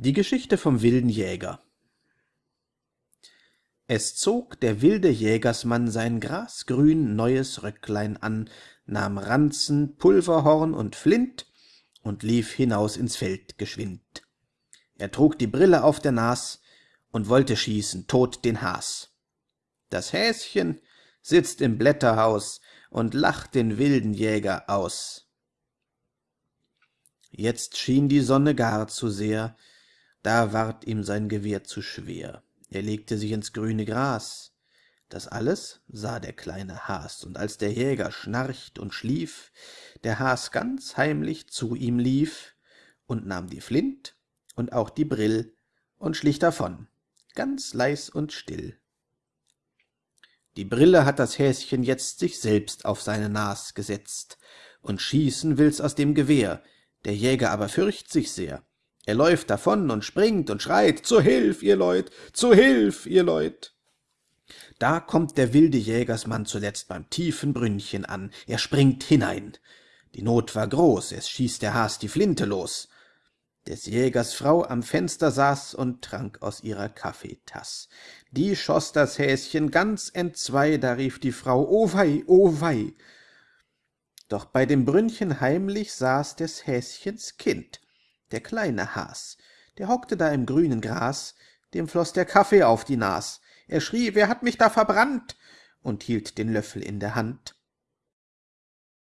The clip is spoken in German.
Die Geschichte vom wilden Jäger Es zog der wilde Jägersmann sein grasgrün neues Röcklein an, nahm Ranzen, Pulverhorn und Flint und lief hinaus ins Feld geschwind. Er trug die Brille auf der Nas und wollte schießen tot den Has. Das Häschen sitzt im Blätterhaus und lacht den wilden Jäger aus. Jetzt schien die Sonne gar zu sehr, da ward ihm sein Gewehr zu schwer. Er legte sich ins grüne Gras. Das alles sah der kleine Has, und als der Jäger schnarcht und schlief, der Has ganz heimlich zu ihm lief und nahm die Flint und auch die Brill und schlich davon, ganz leis und still. Die Brille hat das Häschen jetzt sich selbst auf seine Nas gesetzt, und schießen will's aus dem Gewehr, der Jäger aber fürcht sich sehr, er läuft davon und springt und schreit, »Zu Hilf, ihr Leut, zu Hilf, ihr Leut!« Da kommt der wilde Jägersmann zuletzt beim tiefen Brünnchen an, er springt hinein. Die Not war groß, es schießt der Has die Flinte los. Des Jägers Frau am Fenster saß und trank aus ihrer Kaffeetass. Die schoß das Häschen ganz entzwei, da rief die Frau, »O wei, o wei!« Doch bei dem Brünnchen heimlich saß des Häschens Kind der kleine Has, der hockte da im grünen Gras, dem floß der Kaffee auf die Nas. Er schrie, »Wer hat mich da verbrannt?« und hielt den Löffel in der Hand.